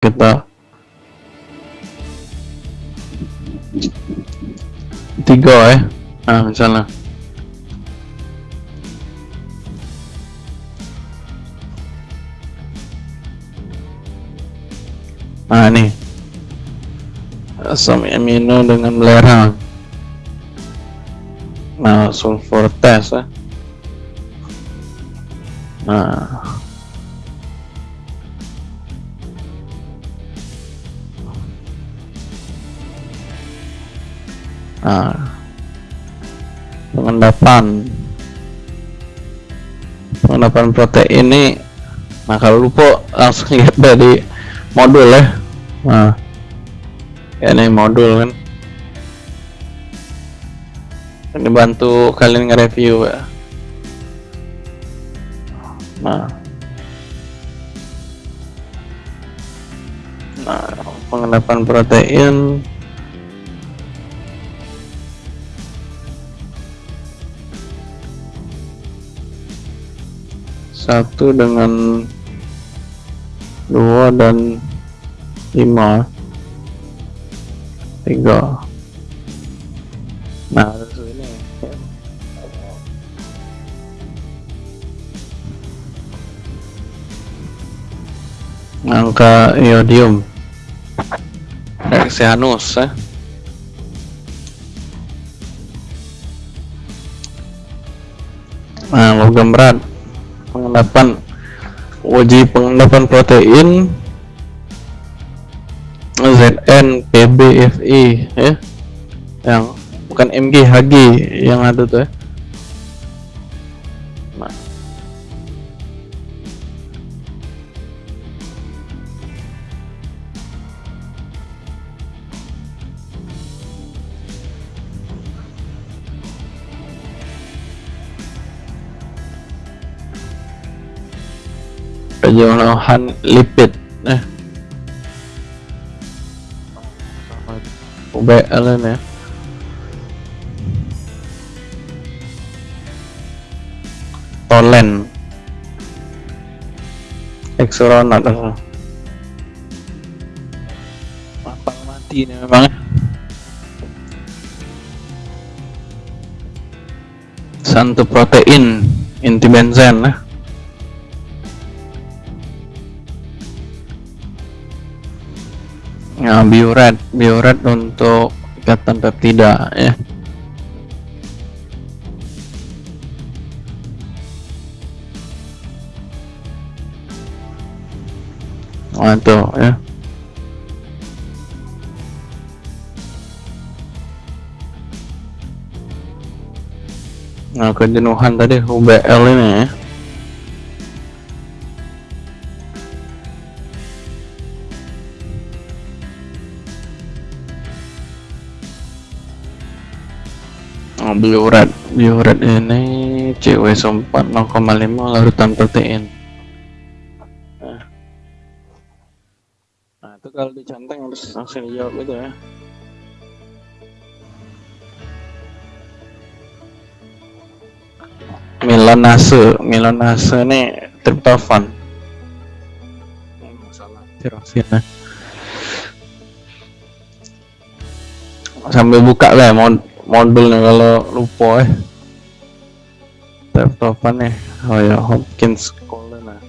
kita tiga ya nah misalnya nah ini asam amino dengan belerang nah sulfur test ya nah nah. Pengendapan. Pengendapan protein ini nah kalau lupa langsung lihat dari modul ya. Nah. Ya ini modul kan. Ini bantu kalian nge-review ya. Nah. Nah pengendapan protein satu dengan dua dan lima. Tiga. Nah ini. Angka iodium. Rexianus ya. nah logam berat pengendapan uji pengendapan protein ZN PBFI ya. Yang bukan MG HG yang ada tuh ya penjauhan lipid. Eh. UBL ya Tolen. Exoronat apa apa mati ini memang ya. Santu protein inti benzen ya ya bioret bioret untuk ikatan peptida ya. Oh ya. Nah kejenuhan tadi UBL ini ya Bioret bioret ini CW 4 0,5 larutan protein. Nah. nah itu kalau dicanteng harus langsung dijawab gitu ya. Milanase Milanase ini triptofan masalah. Sambil buka lah mod modulnya kalau lupa eh. Triptofan nih oh ya Hopkins Collins nah.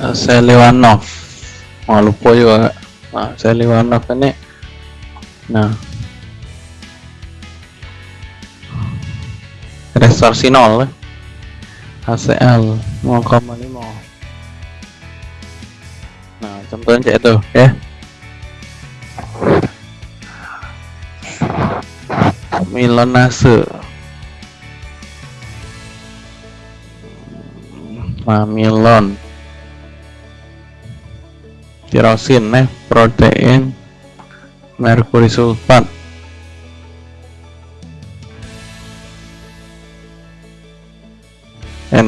Uh, Seliwanov oh, lupa juga nah, Seliwanov ini. Nah resorsinol HCl 0,5 nah contohnya kayak itu. Ya. Milonase mamilon tirosin nih protein merkuri sulfat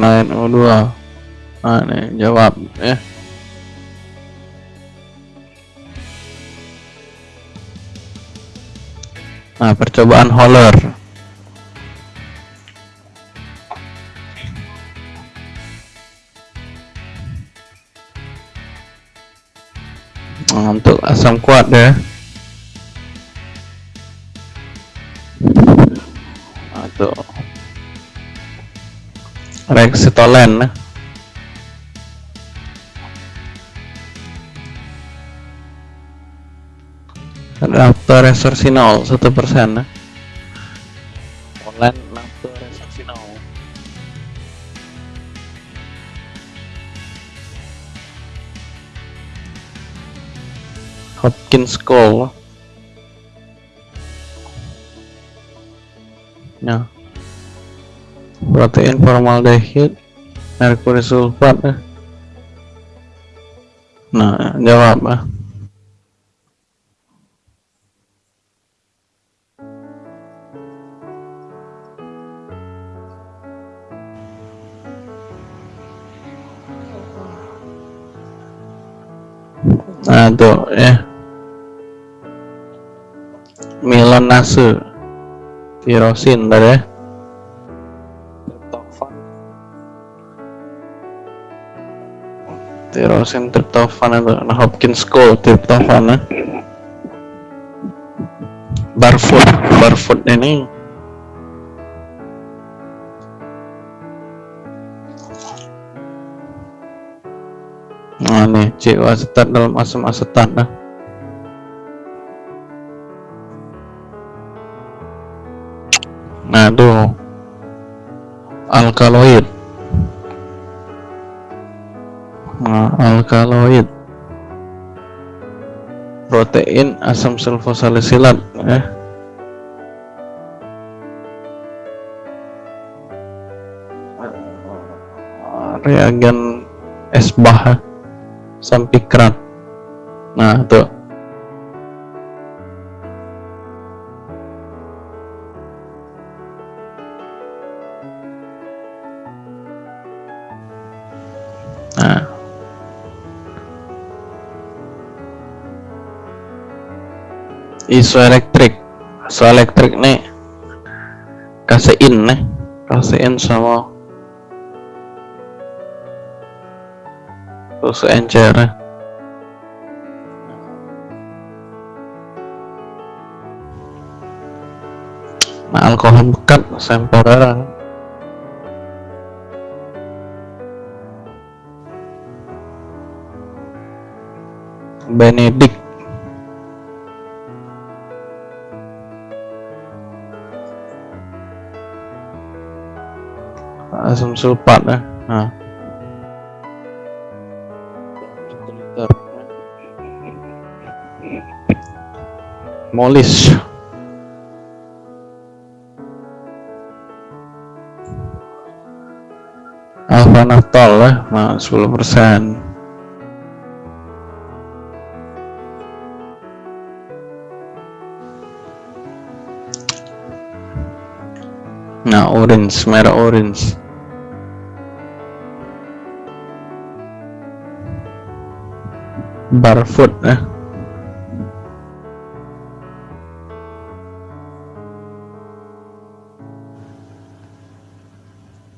NaNO2 nah nih jawab ya. Nah percobaan Holler nah, untuk asam kuat ya. Nah, itu Rexitolen. Raptor Resorcinol satu persen. Online Raptor Resorcinol Hopkins Call nah protein formaldehid merkuri sulfat nah jawab ah nah tuh ya. Nase tirosin tadi ya tirosin triptofan itu nah Hopkins School triptofan ya barfoot barfoot ini. Nah nih CO asetat dalam asam asetat nah nah tuh alkaloid alkaloid. Protein asam sulfosalisilat ya. Reagen esbah sampikrat. Nah tuh isoelektrik isoelektrik nih kasein nih kasein sama terus encer. Nah alkohol bekat sempurna Benedict asam sulfat ya nah molis. Alfa naftol ya nah 10 persen. Nah orange merah orange barfoot ya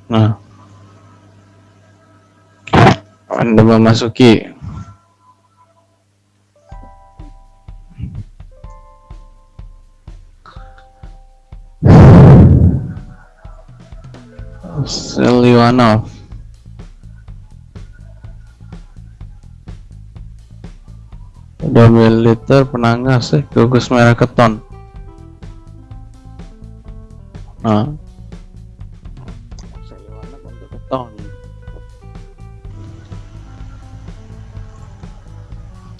Nah, Anda memasuki Seliwanov Militer penangas eh gugus merah keton. Nah.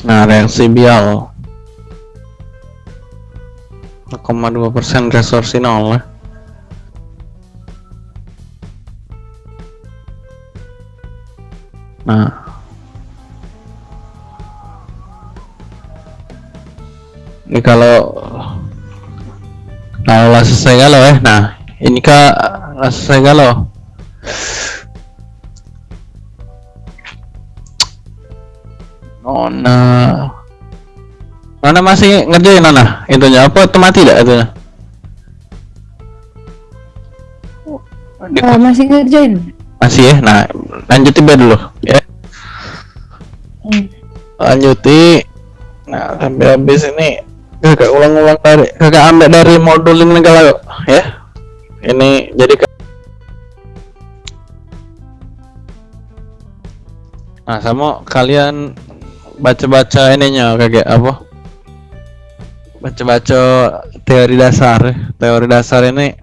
Nah reaksi bial. 0,2% resorsi nol ya. nah ini kalau nah lah selesai galau eh. Nah ini kak lah selesai galau Nona Nona masih ngerjain Nona itu apa itu mati tidak itunya? Oh, masih ngerjain? Masih ya nah lanjutin biar dulu ya. Hmm. Lanjuti. Nah sampai habis ini kakak ulang-ulang dari kakak ambil dari modul ini kalau ya. Ini jadi nah sama kalian baca-baca ininya kakak apa? Baca-baca teori dasar. Teori dasar ini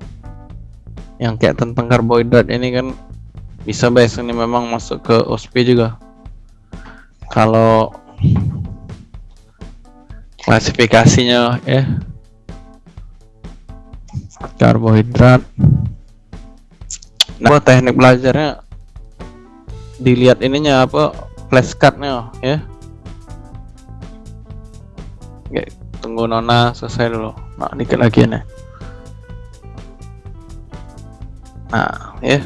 yang kayak tentang karbohidrat ini kan bisa bes ini memang masuk ke OSP juga. Kalau klasifikasinya ya. Karbohidrat. Nah teknik belajarnya dilihat ininya apa flashcardnya ya. Oke, tunggu Nona selesai dulu. Nah dikit lagi nih nah ya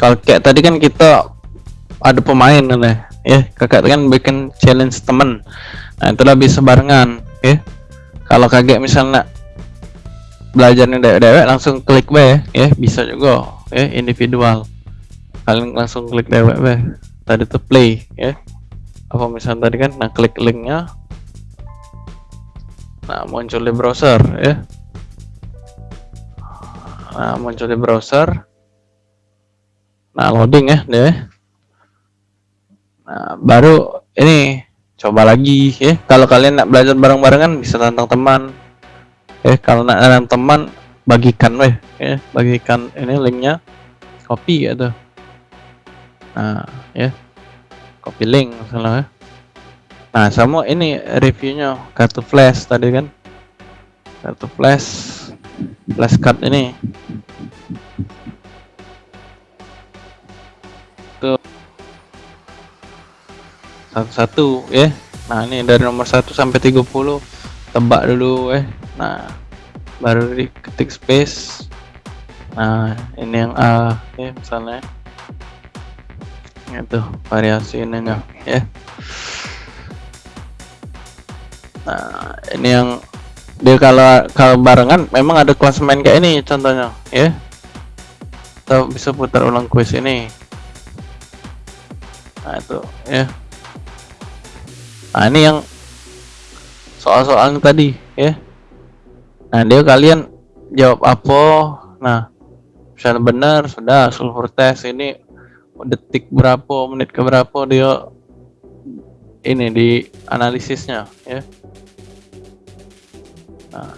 kalau kayak tadi kan kita ada pemain nih ya kakak kan bikin challenge temen. Nah itulah bisa barengan ya. Kalau kaget misalnya belajarnya dewek-dewek langsung klik be ya. Bisa juga ya individual. Kalian langsung klik dewek be. Tadi tuh play ya. Apa misalnya tadi kan nah klik linknya. Nah muncul di browser ya. Nah muncul di browser nah loading ya deh nah baru ini coba lagi ya. Kalau kalian nak belajar bareng-barengan bisa tantang teman. Eh kalau nak tantang teman bagikan weh. Ya bagikan ini linknya. Copy gitu nah ya. Copy link misalnya ya. nah sama ini reviewnya kartu flash tadi kan. Kartu flash flash card ini satu-satu ya nah ini dari nomor 1 sampai 30 tebak dulu eh. Nah baru diketik space. Nah ini yang A ya misalnya. Itu variasi ini enggak ya. Nah ini yang dia kalau kalau barengan memang ada kelas main kayak ini contohnya ya. Kita bisa putar ulang quiz ini nah itu ya. Nah ini yang soal-soal tadi ya. Nah dia kalian jawab apa? Nah misalnya benar sudah sulfur test ini detik berapa menit ke berapa dia ini di analisisnya ya. Nah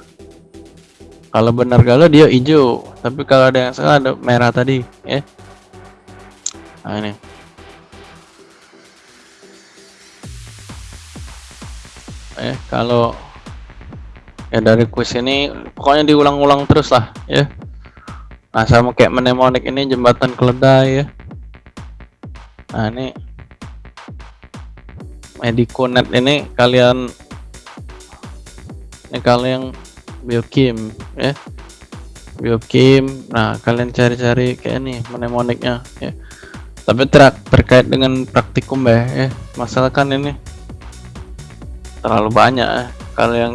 kalau benar galau dia hijau tapi kalau ada yang salah ada merah tadi ya. Nah ini eh kalau ya dari kuis ini pokoknya diulang-ulang terus lah ya. Nah sama kayak mnemonic ini jembatan keledai ya. Nah ini mediconet ini kalian ini kalian biokim ya. Biokim nah kalian cari-cari kayak ini mnemonicnya ya. Tapi ter terkait dengan praktikum ya, ya. Masalah kan ini terlalu banyak. Ya. kalau yang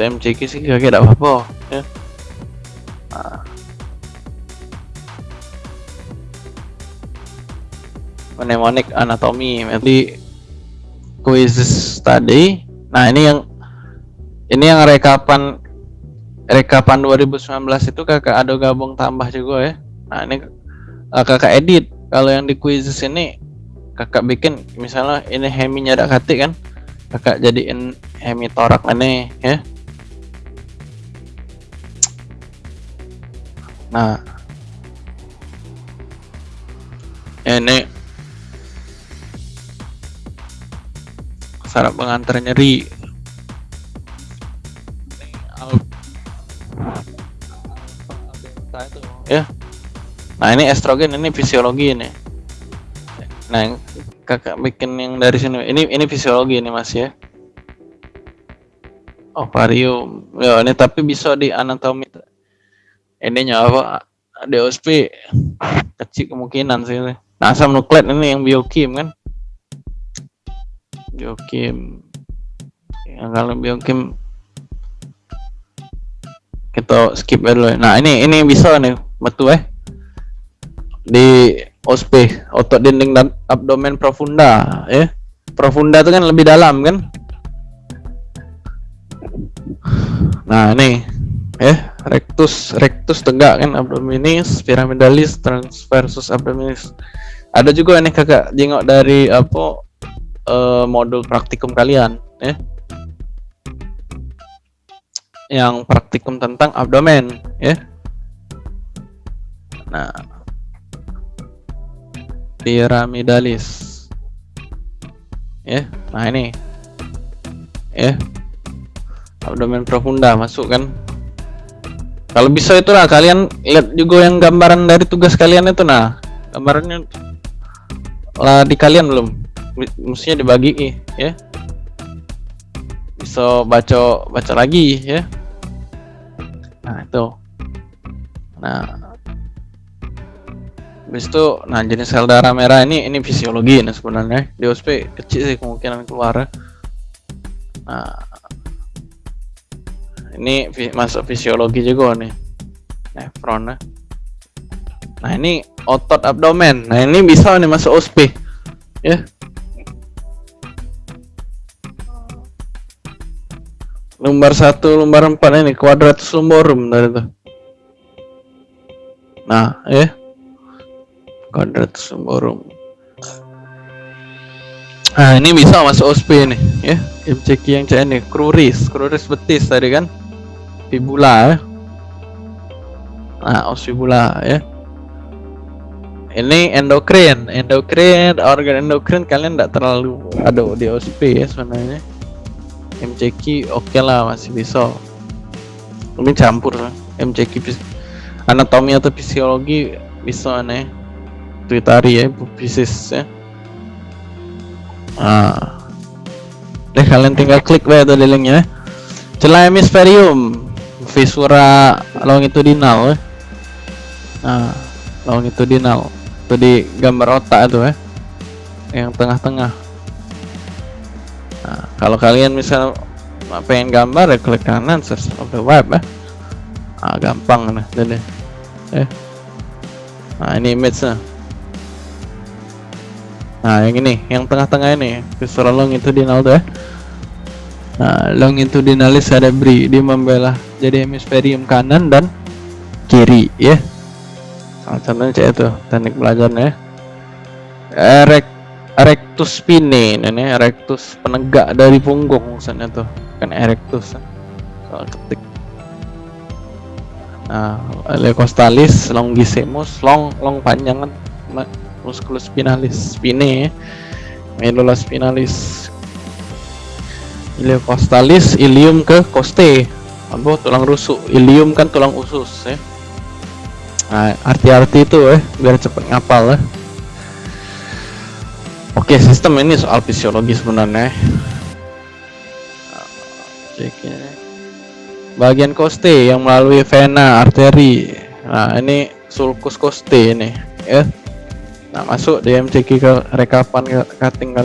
TMCK sih kagak ada apa-apa ya. Nah. mnemonic anatomi jadi quiz tadi nah ini yang ini yang rekapan rekapan 2019 itu kakak ada gabung tambah juga ya. Nah ini uh, kakak edit. Kalau yang di quizzes ini kakak bikin misalnya ini heminya ada kati kan kakak jadiin hemi torak ini ya. Nah. Ini. Saraf pengantar nyeri. Ya. Nah ini estrogen ini fisiologi ini. Nah kakak bikin yang dari sini. Ini ini fisiologi ini mas ya. Ovarium. Ya ini tapi bisa di anatomi ininya apa? DOSP kecil kemungkinan sih ini. nah asam nukleat ini yang biokim kan? Biokim. Yang kalau biokim kita skip aja dulu. Ya. nah ini ini bisa nih betul eh? Di OSP otot dinding dan abdomen profunda ya. Profunda itu kan lebih dalam kan? Nah ini ya rectus rectus tegak kan abdominis pyramidalis transversus abdominis. Ada juga nih kakak jengok dari apa eh, modul praktikum kalian ya. Yang praktikum tentang abdomen ya. Nah pyramidalis ya nah ini. Ya. Abdomen profunda masuk kan. Kalau bisa itulah kalian lihat juga yang gambaran dari tugas kalian itu nah. Gambarannya lah di kalian belum. Mestinya dibagi ya. Bisa baca baca lagi ya. Nah itu. Nah habis itu nah jenis sel darah merah ini ini fisiologi nah sebenarnya. Di OSP kecil sih kemungkinan keluar. Nah ini masuk fisiologi juga nih. Nefron nah. nah ini otot abdomen. Nah ini bisa nih masuk OSP ya. Lembar satu lembar empat ini quadratus lumborum dari itu nah ya quadratus lumborum nah ini bisa masuk OSP nih ya. MCQ yang C ini kruris kruris betis tadi kan. Fibula ya. Nah fibula ya. Ini endokrin endokrin organ endokrin kalian tidak terlalu ada di OSP ya sebenarnya. MCQ oke lah masih bisa. Ini campur lah MCQ anatomi atau fisiologi bisa nih Twitari ya fisis ya ah deh kalian tinggal klik bae tuh linknya celah hemisferium visura longitudinal ya nah longitudinal itu di gambar otak itu ya yang tengah-tengah Nah, kalau kalian misal pengen gambar ya klik kanan search of the web ya. Ah, gampang nah ini. Eh. Nah, ini image nya. Nah, yang ini, yang tengah-tengah ini, visceral longitudinal tuh ya. Nah, longitudinalis cerebri dia membelah jadi hemisferium kanan dan kiri ya. Salah satunya cek itu teknik belajarnya ya. Erect erectus spine ini erectus penegak dari punggung maksudnya tuh kan erectus kalau ketik nah lecostalis longissimus long long panjang kan Ma- musculus spinalis spine medula spinalis ileocostalis ilium ke coste apa tulang rusuk ilium kan tulang usus ya nah arti-arti itu ya biar cepet ngapal ya Oke, sistem ini soal fisiologi sebenarnya. Ini. Bagian koste yang melalui vena, arteri. Nah, ini sulcus koste ini, ya. Nah, masuk di MCQ ke rekapan cutting kali.